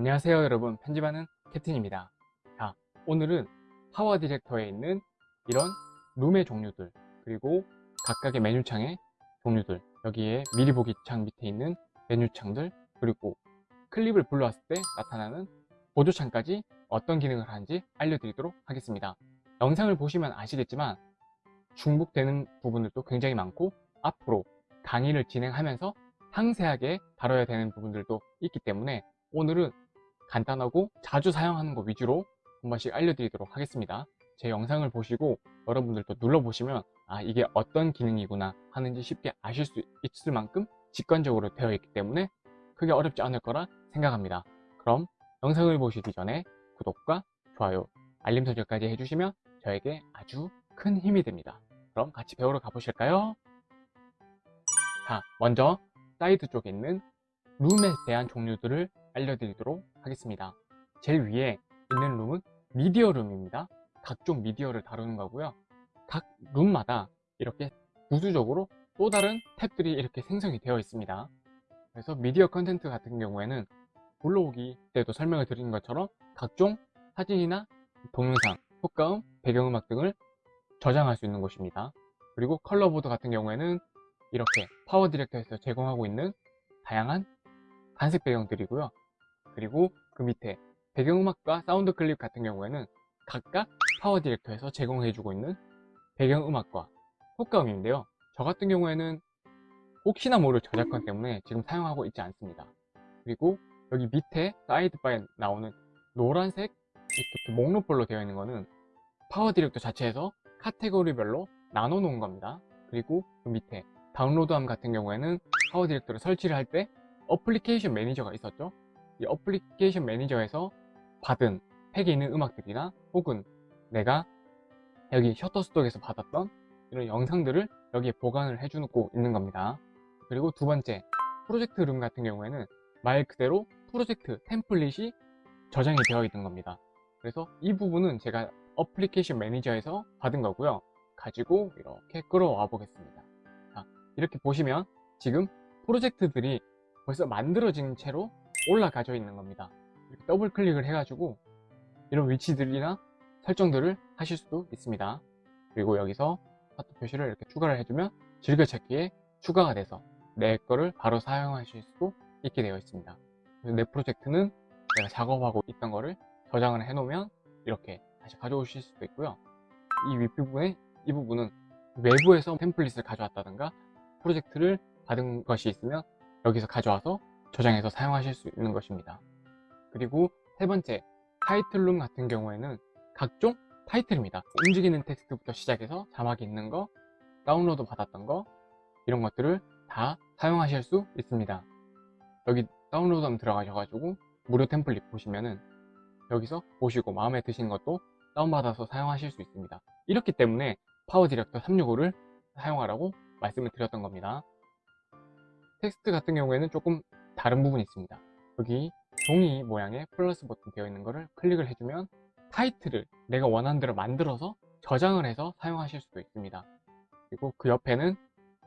안녕하세요 여러분. 편집하는 캡틴입니다. 자 오늘은 파워 디렉터에 있는 이런 룸의 종류들 그리고 각각의 메뉴창의 종류들 여기에 미리 보기 창 밑에 있는 메뉴창들 그리고 클립을 불러왔을 때 나타나는 보조창까지 어떤 기능을 하는지 알려드리도록 하겠습니다. 영상을 보시면 아시겠지만 중복되는 부분들도 굉장히 많고 앞으로 강의를 진행하면서 상세하게 다뤄야 되는 부분들도 있기 때문에 오늘은 간단하고 자주 사용하는 것 위주로 한 번씩 알려드리도록 하겠습니다. 제 영상을 보시고 여러분들도 눌러보시면 아 이게 어떤 기능이구나 하는지 쉽게 아실 수 있을 만큼 직관적으로 되어 있기 때문에 크게 어렵지 않을 거라 생각합니다. 그럼 영상을 보시기 전에 구독과 좋아요 알림 설정까지 해주시면 저에게 아주 큰 힘이 됩니다. 그럼 같이 배우러 가보실까요? 자 먼저 사이드 쪽에 있는 룸에 대한 종류들을 알려드리도록 하겠습니다. 제일 위에 있는 룸은 미디어 룸입니다. 각종 미디어를 다루는 거고요. 각 룸마다 이렇게 부수적으로 또 다른 탭들이 이렇게 생성이 되어 있습니다. 그래서 미디어 content 같은 경우에는 불러오기 때도 설명을 드린 것처럼 각종 사진이나 동영상, 효과음, 배경음악 등을 저장할 수 있는 곳입니다. 그리고 color board 같은 경우에는 이렇게 파워 디렉터에서 제공하고 있는 다양한 단색 배경들이고요 그리고 그 밑에 배경음악과 sound clip 같은 경우에는 각각 파워 디렉터에서 제공해주고 있는 배경음악과 효과음인데요. 저 같은 경우에는 혹시나 모를 저작권 때문에 지금 사용하고 있지 않습니다. 그리고 여기 밑에 sidebar에 나오는 노란색 이렇게 목록별로 되어 있는 거는 파워 디렉터 자체에서 카테고리별로 나눠 놓은 겁니다. 그리고 그 밑에 다운로드함 같은 경우에는 파워 디렉터를 설치를 할 때 application manager가 있었죠 이 application manager에서 받은 팩에 있는 음악들이나 혹은 내가 여기 셔터스톡에서 받았던 이런 영상들을 여기에 보관을 해주고 있는 겁니다. 그리고 두 번째 프로젝트 룸 같은 경우에는 말 그대로 프로젝트 템플릿이 저장이 되어 있는 겁니다. 그래서 이 부분은 제가 application manager에서 받은 거고요. 가지고 이렇게 끌어와 보겠습니다. 자, 이렇게 보시면 지금 프로젝트들이 벌써 만들어진 채로 올라가져 있는 겁니다. 이렇게 더블 클릭을 해가지고 이런 위치들이나 설정들을 하실 수도 있습니다. 그리고 여기서 파트 표시를 이렇게 추가를 해주면 즐겨찾기에 추가가 돼서 내 거를 바로 사용하실 수도 있게 되어 있습니다. 내 프로젝트는 내가 작업하고 있던 거를 저장을 해 놓으면 이렇게 다시 가져오실 수도 있고요. 이 윗부분에 이 부분은 외부에서 템플릿을 가져왔다든가 프로젝트를 받은 것이 있으면 여기서 가져와서 저장해서 사용하실 수 있는 것입니다. 그리고 세 번째 타이틀룸 같은 경우에는 각종 타이틀입니다. 움직이는 텍스트부터 시작해서 자막이 있는 거 다운로드 받았던 거 이런 것들을 다 사용하실 수 있습니다. 여기 다운로드 하면 들어가셔가지고 무료 템플릿 보시면은 여기서 보시고 마음에 드시는 것도 다운받아서 사용하실 수 있습니다. 이렇기 때문에 파워 디렉터 365를 사용하라고 말씀을 드렸던 겁니다. 텍스트 같은 경우에는 조금 다른 부분이 있습니다. 여기 종이 모양의 플러스 버튼 되어 있는 것을 클릭을 해주면 타이틀을 내가 원하는 대로 만들어서 저장을 해서 사용하실 수도 있습니다. 그리고 그 옆에는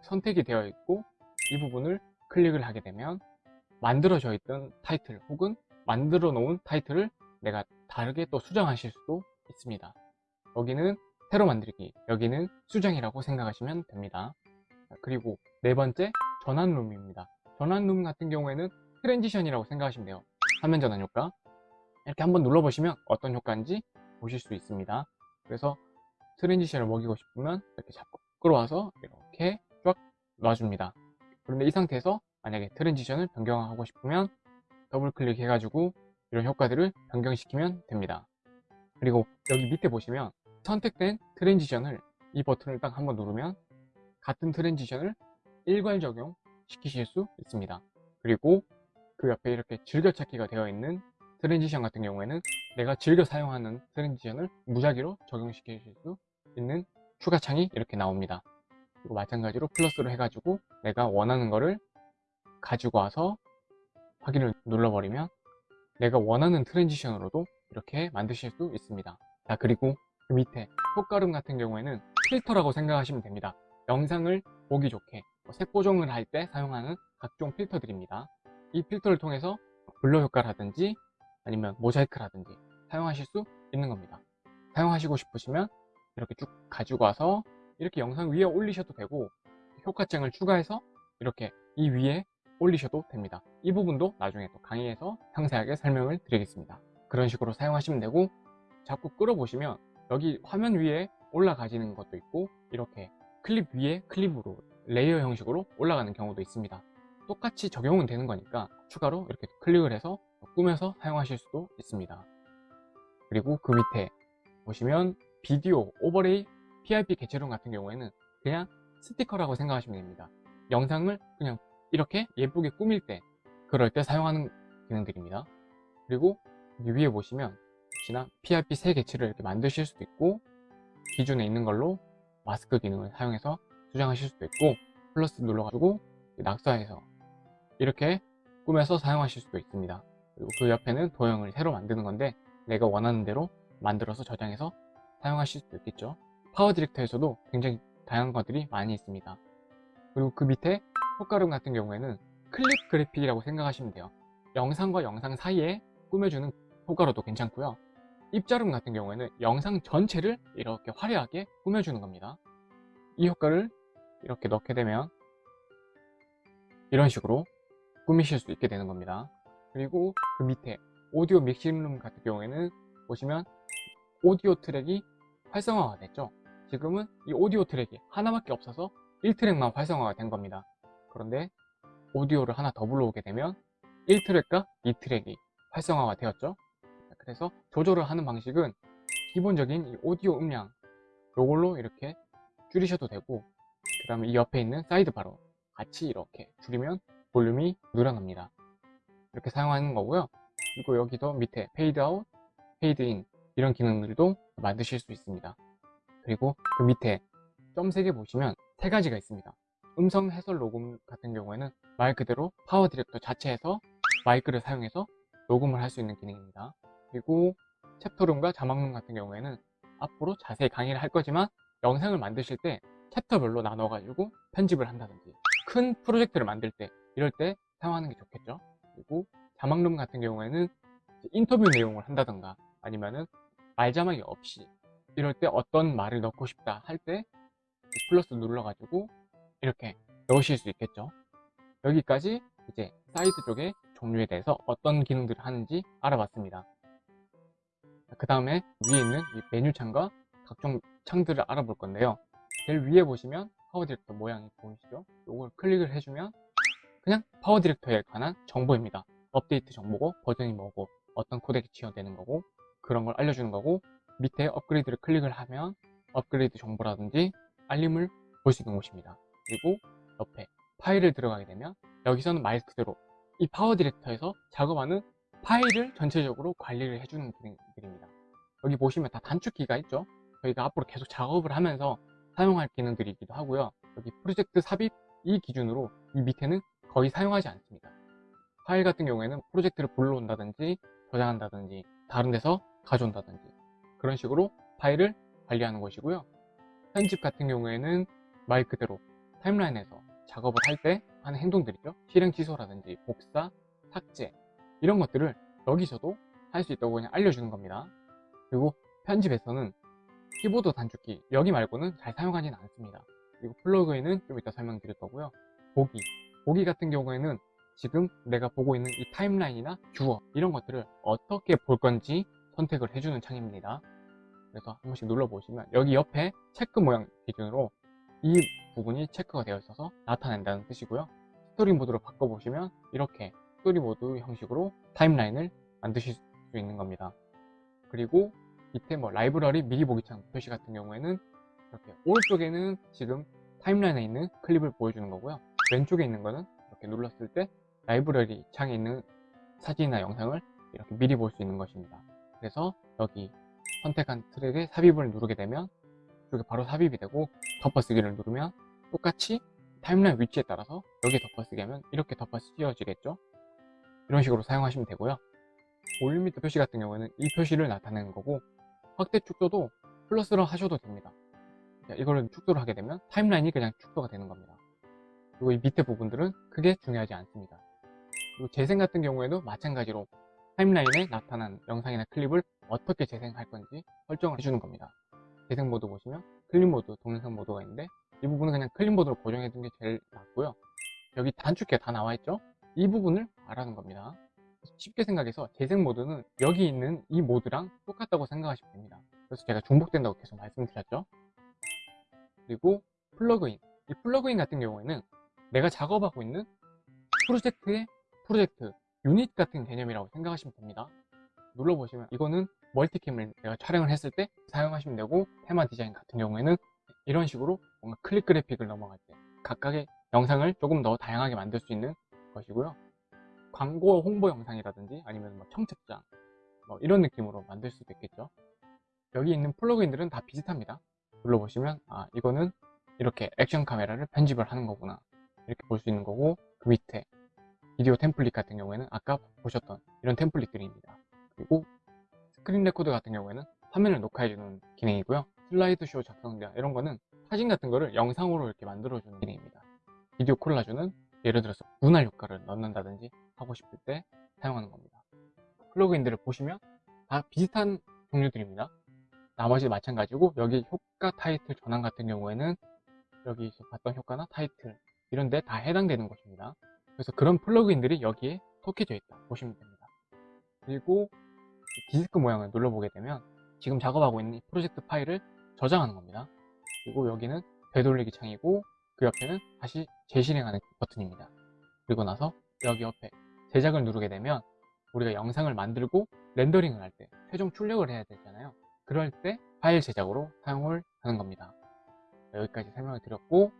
선택이 되어 있고 이 부분을 클릭을 하게 되면 만들어져 있던 타이틀 혹은 만들어 놓은 타이틀을 내가 다르게 또 수정하실 수도 있습니다. 여기는 새로 만들기 여기는 수정이라고 생각하시면 됩니다. 그리고 네 번째 전환룸입니다 전환룸 같은 경우에는 transition이라고 생각하시면 돼요. 화면 전환 효과. 이렇게 한번 눌러보시면 어떤 효과인지 보실 수 있습니다. 그래서 transition을 먹이고 싶으면 이렇게 잡고 끌어와서 이렇게 쫙 놔줍니다. 그런데 이 상태에서 만약에 transition을 변경하고 싶으면 더블 클릭 해가지고 이런 효과들을 변경시키면 됩니다. 그리고 여기 밑에 보시면 선택된 transition을 이 버튼을 딱 한번 누르면 같은 transition을 일괄 적용 시키실 수 있습니다. 그리고 그 옆에 이렇게 즐겨찾기가 되어 있는 transition 같은 경우에는 내가 즐겨 사용하는 transition을 무작위로 적용시킬 수 있는 추가 창이 이렇게 나옵니다. 그리고 마찬가지로 플러스로 해가지고 내가 원하는 거를 가지고 와서 확인을 눌러버리면 내가 원하는 transition으로도 이렇게 만드실 수 있습니다. 자 그리고 그 밑에 효과룸 같은 경우에는 필터라고 생각하시면 됩니다. 영상을 보기 좋게. 뭐 색 보정을 할 때 사용하는 각종 필터들입니다 이 필터를 통해서 blur 효과라든지 아니면 모자이크라든지 사용하실 수 있는 겁니다. 사용하시고 싶으시면 이렇게 쭉 가지고 와서 이렇게 영상 위에 올리셔도 되고 효과층을 추가해서 이렇게 이 위에 올리셔도 됩니다. 이 부분도 나중에 또 강의에서 상세하게 설명을 드리겠습니다. 그런 식으로 사용하시면 되고 자꾸 끌어보시면 여기 화면 위에 올라가지는 것도 있고 이렇게 클립 위에 클립으로 레이어 형식으로 올라가는 경우도 있습니다. 똑같이 적용은 되는 거니까 추가로 이렇게 클릭을 해서 꾸며서 사용하실 수도 있습니다. 그리고 그 밑에 보시면 비디오, overlay, PIP 개체론 같은 경우에는 그냥 스티커라고 생각하시면 됩니다. 영상을 그냥 이렇게 예쁘게 꾸밀 때 그럴 때 사용하는 기능들입니다. 그리고 위에 보시면 혹시나 PIP 새 개체를 이렇게 만드실 수도 있고 기존에 있는 걸로 마스크 기능을 사용해서 수정하실 수도 있고 플러스 눌러가지고 낙서해서 이렇게 꾸며서 사용하실 수도 있습니다. 그리고 그 옆에는 도형을 새로 만드는 건데 내가 원하는 대로 만들어서 저장해서 사용하실 수도 있겠죠. 파워 디렉터에서도 굉장히 다양한 것들이 많이 있습니다. 그리고 그 밑에 효과룸 같은 경우에는 클립 그래픽이라고 생각하시면 돼요. 영상과 영상 사이에 꾸며주는 효과로도 괜찮고요. 입자룸 같은 경우에는 영상 전체를 이렇게 화려하게 꾸며주는 겁니다. 이 효과를 이렇게 넣게 되면 이런 식으로 꾸미실 수 있게 되는 겁니다. 그리고 그 밑에 오디오 믹싱룸 같은 경우에는 보시면 오디오 트랙이 활성화가 됐죠. 지금은 이 오디오 트랙이 하나밖에 없어서 1트랙만 활성화가 된 겁니다. 그런데 오디오를 하나 더 불러오게 되면 1트랙과 2트랙이 활성화가 되었죠. 그래서 조절을 하는 방식은 기본적인 이 오디오 음량 요걸로 이렇게 줄이셔도 되고 그 다음에 이 옆에 있는 sidebar로 같이 이렇게 줄이면 볼륨이 늘어납니다. 이렇게 사용하는 거고요. 그리고 여기도 밑에 페이드 아웃, 페이드 인 이런 기능들도 만드실 수 있습니다. 그리고 그 밑에 점 3개 보시면 세 가지가 있습니다. 음성 해설 녹음 같은 경우에는 말 그대로 파워 디렉터 자체에서 마이크를 사용해서 녹음을 할 수 있는 기능입니다. 그리고 챕터룸과 자막룸 같은 경우에는 앞으로 자세히 강의를 할 거지만 영상을 만드실 때 챕터별로 나눠 가지고 편집을 한다든지 큰 프로젝트를 만들 때 이럴 때 사용하는 게 좋겠죠. 그리고 자막룸 같은 경우에는 인터뷰 내용을 한다던가 아니면은 말자막이 없이 이럴 때 어떤 말을 넣고 싶다 할 때 플러스 눌러 가지고 이렇게 넣으실 수 있겠죠. 여기까지 이제 사이트 쪽의 종류에 대해서 어떤 기능들을 하는지 알아봤습니다. 그 다음에 위에 있는 이 메뉴 창과 각종 창들을 알아볼 건데요 제일 위에 보시면 파워 디렉터 모양이 보이시죠? 이걸 클릭을 해주면 그냥 파워 디렉터에 관한 정보입니다. 업데이트 정보고 버전이 뭐고 어떤 코덱이 지원되는 거고 그런 걸 알려주는 거고 밑에 업그레이드를 클릭을 하면 업그레이드 정보라든지 알림을 볼 수 있는 곳입니다. 그리고 옆에 파일을 들어가게 되면 여기서는 말 그대로 이 파워 디렉터에서 작업하는 파일을 전체적으로 관리를 해주는 기능들입니다. 여기 보시면 다 단축키가 있죠. 저희가 앞으로 계속 작업을 하면서 사용할 기능들이기도 하고요. 여기 프로젝트 삽입 이 기준으로 이 밑에는 거의 사용하지 않습니다. 파일 같은 경우에는 프로젝트를 불러온다든지 저장한다든지 다른 데서 가져온다든지 그런 식으로 파일을 관리하는 것이고요. 편집 같은 경우에는 말 그대로 타임라인에서 작업을 할 때 하는 행동들이죠. 실행 취소라든지 복사, 삭제 이런 것들을 여기서도 할 수 있다고 그냥 알려주는 겁니다. 그리고 편집에서는 키보드 단축키 여기 말고는 잘 사용하지는 않습니다. 그리고 플러그인은 좀 이따 설명드릴 거고요. 보기 보기 같은 경우에는 지금 내가 보고 있는 이 타임라인이나 뷰어 이런 것들을 어떻게 볼 건지 선택을 해주는 창입니다. 그래서 한 번씩 눌러보시면 여기 옆에 체크 모양 기준으로 이 부분이 체크가 되어 있어서 나타낸다는 뜻이고요. 스토리 모드로 바꿔보시면 이렇게 스토리 모드 형식으로 타임라인을 만드실 수 있는 겁니다. 그리고 밑에 뭐 라이브러리 미리 보기 창 표시 같은 경우에는 이렇게 오른쪽에는 지금 타임라인에 있는 클립을 보여주는 거고요. 왼쪽에 있는 거는 이렇게 눌렀을 때 라이브러리 창에 있는 사진이나 영상을 이렇게 미리 볼 수 있는 것입니다. 그래서 여기 선택한 트랙에 삽입을 누르게 되면 이쪽에 바로 삽입이 되고 덮어쓰기를 누르면 똑같이 타임라인 위치에 따라서 여기에 덮어쓰기 하면 이렇게 덮어쓰여지겠죠 이런 식으로 사용하시면 되고요 볼륨 미터 표시 같은 경우에는 이 표시를 나타내는 거고 확대 축소도 플러스로 하셔도 됩니다 이거를 축소를 하게 되면 타임라인이 그냥 축소가 되는 겁니다 그리고 이 밑에 부분들은 크게 중요하지 않습니다 그리고 재생 같은 경우에도 마찬가지로 타임라인에 나타난 영상이나 클립을 어떻게 재생할 건지 설정을 해주는 겁니다. 재생 모드 보시면 클립 모드, 동영상 모드가 있는데 이 부분은 그냥 클립 모드로 고정해 두는 게 제일 낫고요. 여기 단축키가 다 나와 있죠? 이 부분을 말하는 겁니다. 쉽게 생각해서 재생 모드는 여기 있는 이 모드랑 똑같다고 생각하시면 됩니다. 그래서 제가 중복된다고 계속 말씀드렸죠. 그리고 플러그인. 이 플러그인 같은 경우에는 내가 작업하고 있는 프로젝트의 프로젝트, 유닛 같은 개념이라고 생각하시면 됩니다. 눌러보시면 이거는 multicam을 내가 촬영을 했을 때 사용하시면 되고 테마 디자인 같은 경우에는 이런 식으로 뭔가 클릭 그래픽을 넘어갈 때 각각의 영상을 조금 더 다양하게 만들 수 있는 것이고요. 광고 홍보 영상이라든지 아니면 뭐 청첩장 뭐 이런 느낌으로 만들 수도 있겠죠. 여기 있는 플러그인들은 다 비슷합니다. 눌러보시면 아 이거는 이렇게 액션 카메라를 편집을 하는 거구나 이렇게 볼 수 있는 거고 그 밑에 비디오 템플릿 같은 경우에는 아까 보셨던 이런 템플릿들입니다. 그리고 screen record 같은 경우에는 화면을 녹화해주는 기능이고요. 슬라이드 쇼 작성자 이런 거는 사진 같은 거를 영상으로 이렇게 만들어주는 기능입니다. 비디오 콜라주는 예를 들어서 분할 효과를 넣는다든지 하고 싶을 때 사용하는 겁니다. 플러그인들을 보시면 다 비슷한 종류들입니다. 나머지 마찬가지고 여기 효과 타이틀 전환 같은 경우에는 여기서 봤던 효과나 타이틀 이런 데 다 해당되는 것입니다. 그래서 그런 플러그인들이 여기에 속해져 있다 보시면 됩니다. 그리고 디스크 모양을 눌러보게 되면 지금 작업하고 있는 이 프로젝트 파일을 저장하는 겁니다. 그리고 여기는 되돌리기 창이고 그 옆에는 다시 재실행하는 버튼입니다. 그리고 나서 여기 옆에 제작을 누르게 되면 우리가 영상을 만들고 렌더링을 할 때 최종 출력을 해야 되잖아요. 그럴 때 파일 제작으로 사용을 하는 겁니다. 여기까지 설명을 드렸고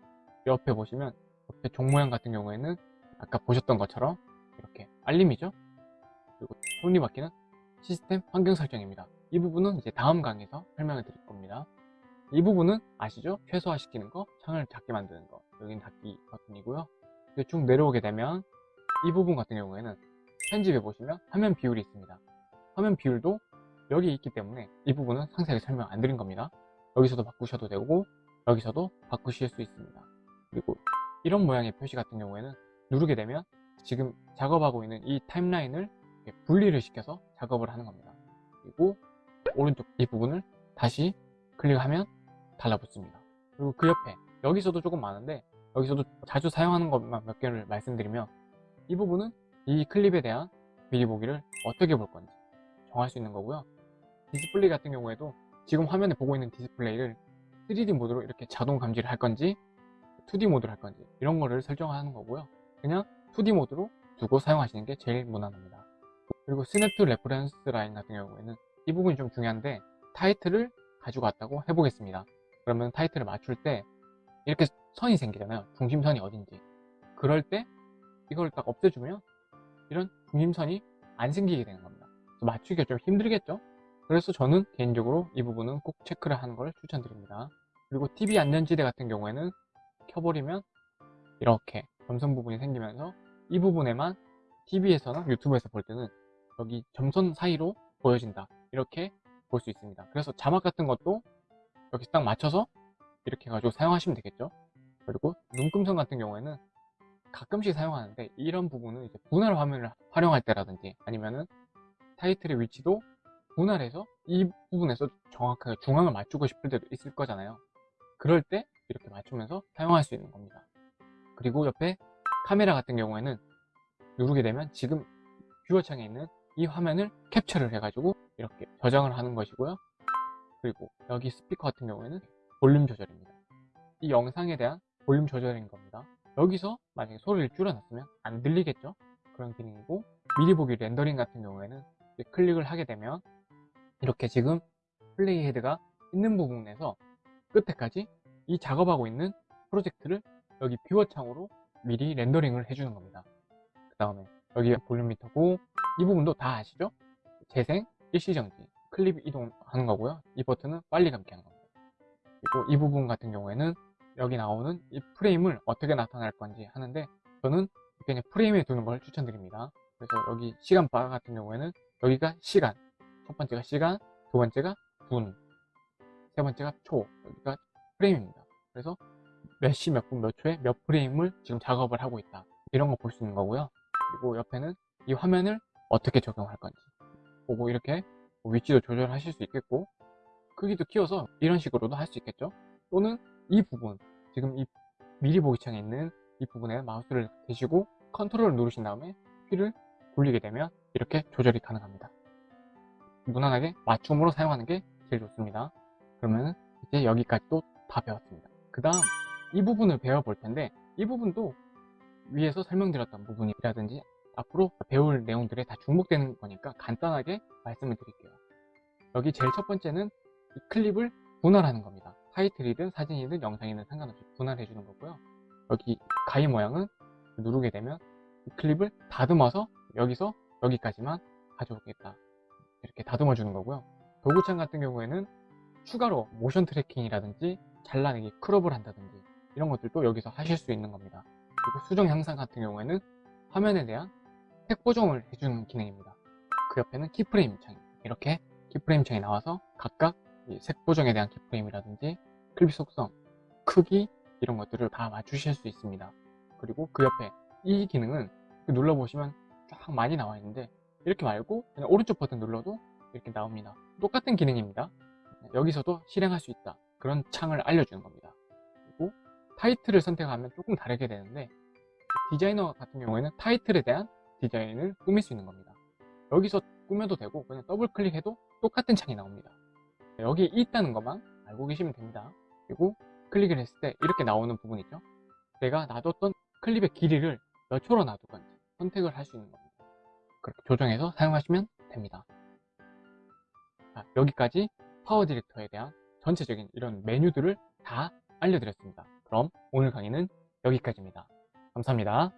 옆에 보시면 옆에 종 모양 같은 경우에는 아까 보셨던 것처럼 이렇게 알림이죠. 그리고 톱니바퀴는 시스템 환경 설정입니다. 이 부분은 이제 다음 강의에서 설명을 드릴 겁니다. 이 부분은 아시죠? 최소화시키는 거, 창을 작게 만드는 거. 여기는 닫기 버튼이고요. 쭉 내려오게 되면 이 부분 같은 경우에는 편집해 보시면 화면 비율이 있습니다. 화면 비율도 여기 있기 때문에 이 부분은 상세하게 설명 안 드린 겁니다. 여기서도 바꾸셔도 되고 여기서도 바꾸실 수 있습니다. 그리고 이런 모양의 표시 같은 경우에는 누르게 되면 지금 작업하고 있는 이 타임라인을 분리를 시켜서 작업을 하는 겁니다. 그리고 오른쪽 이 부분을 다시 클릭하면 달라붙습니다. 그리고 그 옆에 여기서도 조금 많은데 여기서도 자주 사용하는 것만 몇 개를 말씀드리면 이 부분은 이 클립에 대한 미리 보기를 어떻게 볼 건지 정할 수 있는 거고요. 디스플레이 같은 경우에도 지금 화면에 보고 있는 디스플레이를 3D 모드로 이렇게 자동 감지를 할 건지 2D 모드로 할 건지 이런 거를 설정하는 거고요. 그냥 2D 모드로 두고 사용하시는 게 제일 무난합니다. 그리고 Snap to Reference Line 같은 경우에는 이 부분이 좀 중요한데 타이틀을 가지고 왔다고 해보겠습니다. 그러면 타이틀을 맞출 때 이렇게 선이 생기잖아요. 중심선이 어딘지. 그럴 때 이걸 딱 없애주면 이런 중심선이 안 생기게 되는 겁니다. 맞추기가 좀 힘들겠죠? 그래서 저는 개인적으로 이 부분은 꼭 체크를 하는 걸 추천드립니다. 그리고 TV 안전지대 같은 경우에는 켜버리면 이렇게 점선 부분이 생기면서 이 부분에만 TV에서나 유튜브에서 볼 때는 여기 점선 사이로 보여진다. 이렇게 볼 수 있습니다. 그래서 자막 같은 것도 여기 딱 맞춰서 이렇게 해가지고 사용하시면 되겠죠. 그리고 눈금선 같은 경우에는 가끔씩 사용하는데 이런 부분은 이제 분할 화면을 활용할 때라든지 아니면은 타이틀의 위치도 분할해서 이 부분에서 정확하게 중앙을 맞추고 싶을 때도 있을 거잖아요. 그럴 때 이렇게 맞추면서 사용할 수 있는 겁니다. 그리고 옆에 카메라 같은 경우에는 누르게 되면 지금 뷰어 창에 있는 이 화면을 캡처를 해가지고 이렇게 저장을 하는 것이고요. 그리고 여기 스피커 같은 경우에는 볼륨 조절입니다. 이 영상에 대한 볼륨 조절인 겁니다. 여기서 만약에 소리를 줄여놨으면 안 들리겠죠? 그런 기능이고 미리 보기 렌더링 같은 경우에는 클릭을 하게 되면 이렇게 지금 playhead가 있는 부분에서 끝에까지 이 작업하고 있는 프로젝트를 여기 뷰어 창으로 미리 렌더링을 해주는 겁니다. 그 다음에 여기가 볼륨 미터고 이 부분도 다 아시죠? 재생, 일시정지, 클립 이동하는 거고요. 이 버튼은 빨리 감기 하는 겁니다. 그리고 이 부분 같은 경우에는 여기 나오는 이 프레임을 어떻게 나타낼 건지 하는데 저는 그냥 프레임에 두는 걸 추천드립니다. 그래서 여기 시간 바 같은 경우에는 여기가 시간, 첫 번째가 시간, 두 번째가 분, 세 번째가 초, 여기가 프레임입니다. 그래서 몇 시, 몇 분, 몇 초에 몇 프레임을 지금 작업을 하고 있다. 이런 거 볼 수 있는 거고요. 그리고 옆에는 이 화면을 어떻게 적용할 건지 보고 이렇게 뭐 위치도 조절하실 수 있겠고 크기도 키워서 이런 식으로도 할 수 있겠죠 또는 이 부분 지금 이 미리 보기 창에 있는 이 부분에 마우스를 대시고 컨트롤을 누르신 다음에 휠을 굴리게 되면 이렇게 조절이 가능합니다. 무난하게 맞춤으로 사용하는 게 제일 좋습니다. 그러면 이제 여기까지도 다 배웠습니다. 그 다음 이 부분을 배워볼 텐데 이 부분도 위에서 설명드렸던 부분이라든지 앞으로 배울 내용들에 다 중복되는 거니까 간단하게 말씀을 드릴게요. 여기 제일 첫 번째는 이 클립을 분할하는 겁니다 타이틀이든 사진이든 영상이든 상관없이 분할해 주는 거고요. 여기 가위 모양은 누르게 되면 이 클립을 다듬어서 여기서 여기까지만 가져오겠다. 이렇게 다듬어 주는 거고요. 도구창 같은 경우에는 추가로 motion tracking이라든지 잘라내기 crop을 한다든지 이런 것들도 여기서 하실 수 있는 겁니다. 그리고 수정 향상 같은 경우에는 화면에 대한 색 보정을 해주는 기능입니다. 그 옆에는 keyframe 창 이렇게 keyframe 창이 나와서 각각 이 색 보정에 대한 keyframe이라든지 클립 속성, 크기 이런 것들을 다 맞추실 수 있습니다. 그리고 그 옆에 이 기능은 눌러보시면 쫙 많이 나와 있는데 이렇게 말고 그냥 오른쪽 버튼 눌러도 이렇게 나옵니다. 똑같은 기능입니다. 여기서도 실행할 수 있다. 그런 창을 알려주는 겁니다. 그리고 타이틀을 선택하면 조금 다르게 되는데 디자이너 같은 경우에는 타이틀에 대한 디자인을 꾸밀 수 있는 겁니다. 여기서 꾸며도 되고 그냥 더블 클릭해도 똑같은 창이 나옵니다 여기 있다는 것만 알고 계시면 됩니다. 그리고 클릭을 했을 때 이렇게 나오는 부분 있죠. 내가 놔뒀던 클립의 길이를 몇 초로 놔둘 건지 선택을 할 수 있는 겁니다. 그렇게 조정해서 사용하시면 됩니다. 자, 여기까지 파워 디렉터에 대한 전체적인 이런 메뉴들을 다 알려드렸습니다. 그럼 오늘 강의는 여기까지입니다. 감사합니다